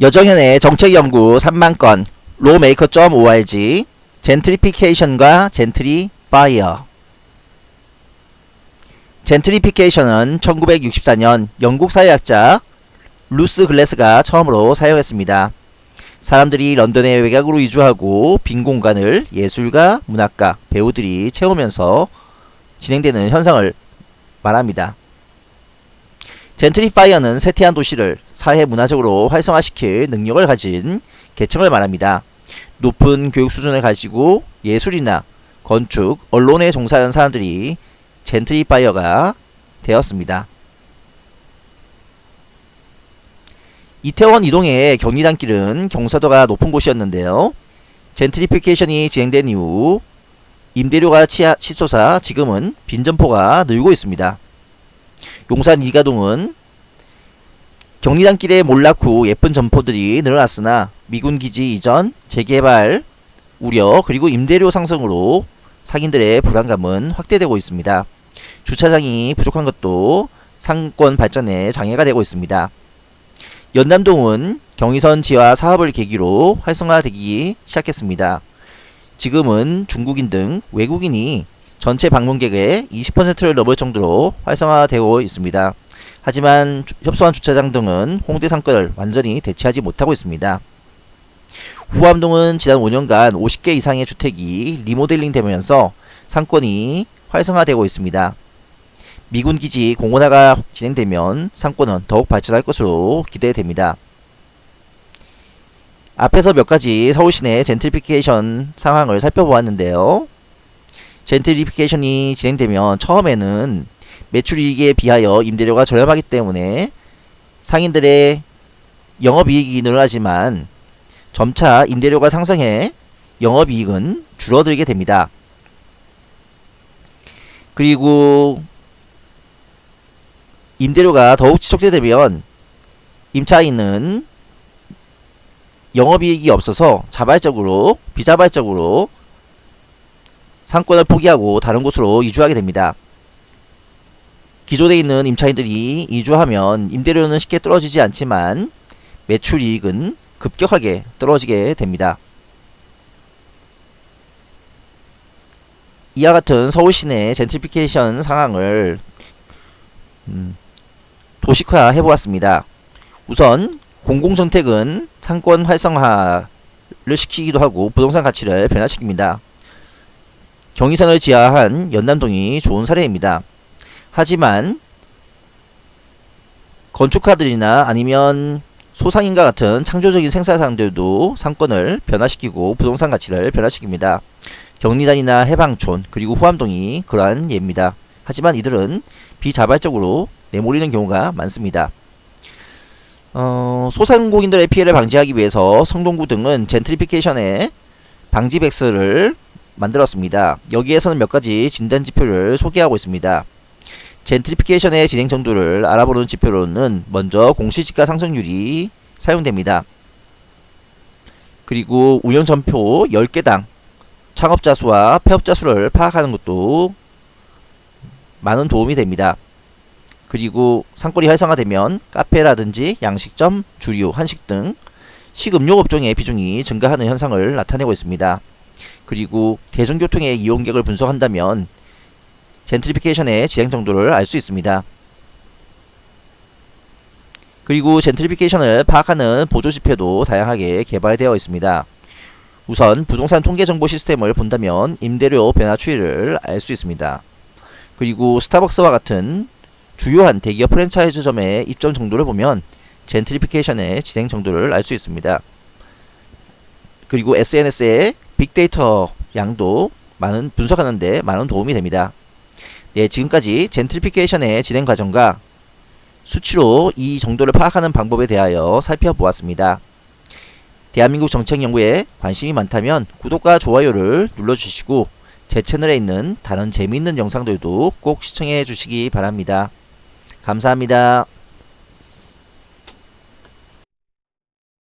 여정현의 정책연구 3만건 lawmaker.org 젠트리피케이션과 gentrifier 젠트리피케이션은 1964년 영국 사회학자 루스 글래스가 처음으로 사용했습니다. 사람들이 런던에 외곽으로 이주하고 빈 공간을 예술가, 문학가, 배우들이 채우면서 진행되는 현상을 말합니다. gentrifier는 쇠퇴한 도시를 사회 문화적으로 활성화시킬 능력을 가진 계층을 말합니다. 높은 교육 수준을 가지고 예술이나 건축, 언론에 종사하는 사람들이 gentrifier가 되었습니다. 이태원 2동의 경리단길은 경사도가 높은 곳이었는데요. 젠트리피케이션이 진행된 이후 임대료가 치솟아 지금은 빈점포가 늘고 있습니다. 용산 이가동은 경리단길의 몰락 후 예쁜 점포들이 늘어났으나 미군 기지 이전, 재개발 우려 그리고 임대료 상승으로 상인들의 불안감은 확대되고 있습니다. 주차장이 부족한 것도 상권 발전에 장애가 되고 있습니다. 연남동은 경의선 지하 사업을 계기로 활성화되기 시작했습니다. 지금은 중국인 등 외국인이 전체 방문객의 20%를 넘을 정도로 활성화되고 있습니다. 하지만 협소한 주차장 등은 홍대 상권을 완전히 대체하지 못하고 있습니다. 후암동은 지난 5년간 50개 이상의 주택이 리모델링 되면서 상권이 활성화되고 있습니다. 미군 기지 공원화가 진행되면 상권은 더욱 발전할 것으로 기대됩니다. 앞에서 몇 가지 서울시내 젠트리피케이션 상황을 살펴보았는데요. 젠트리피케이션이 진행되면 처음에는 매출이익에 비하여 임대료가 저렴하기 때문에 상인들의 영업이익이 늘어나지만 점차 임대료가 상승해 영업이익은 줄어들게 됩니다. 그리고 임대료가 더욱 지속되면 임차인은 영업이익이 없어서 자발적으로 비자발적으로 상권을 포기하고 다른 곳으로 이주하게 됩니다. 기존에 있는 임차인들이 이주하면 임대료는 쉽게 떨어지지 않지만 매출 이익은 급격하게 떨어지게 됩니다. 이와 같은 서울 시내 젠트리피케이션 상황을 음, 도식화 해보았습니다. 우선 공공정책은 상권 활성화를 시키기도 하고 부동산 가치를 변화시킵니다. 경의선을 지하한 연남동이 좋은 사례입니다. 하지만 건축가들이나 아니면 소상인과 같은 창조적인 생산사들도 상권을 변화시키고 부동산 가치를 변화시킵니다. 경리단이나 해방촌 그리고 후암동이 그러한 예입니다. 하지만 이들은 비자발적으로 내몰리는 경우가 많습니다. 어, 소상공인들의 피해를 방지하기 위해서 성동구 등은 젠트리피케이션의 방지 백스를 만들었습니다. 여기에서는 몇 가지 진단 지표를 소개하고 있습니다. 젠트리피케이션의 진행 정도를 알아보는 지표로는 먼저 공시지가 상승률이 사용됩니다. 그리고 운영 점포 10개당 창업자 수와 폐업자 수를 파악하는 것도 많은 도움이 됩니다. 그리고 상권이 활성화되면 카페라든지 양식점, 주류, 한식 등 식음료 업종의 비중이 증가하는 현상을 나타내고 있습니다. 그리고 대중교통의 이용객을 분석한다면 젠트리피케이션의 진행 정도를 알 수 있습니다. 그리고 젠트리피케이션을 파악하는 보조지표도 다양하게 개발되어 있습니다. 우선 부동산 통계정보 시스템을 본다면 임대료 변화 추이를 알 수 있습니다. 그리고 스타벅스와 같은 주요한 대기업 프랜차이즈점의 입점 정도를 보면 젠트리피케이션의 진행 정도를 알 수 있습니다. 그리고 SNS의 빅데이터 양도 많은 분석하는데 많은 도움이 됩니다. 네, 지금까지 젠트리피케이션의 진행 과정과 수치로 이 정도를 파악하는 방법에 대하여 살펴보았습니다. 대한민국 정책 연구에 관심이 많다면 구독과 좋아요를 눌러주시고 제 채널에 있는 다른 재미있는 영상들도 꼭 시청해 주시기 바랍니다. 감사합니다.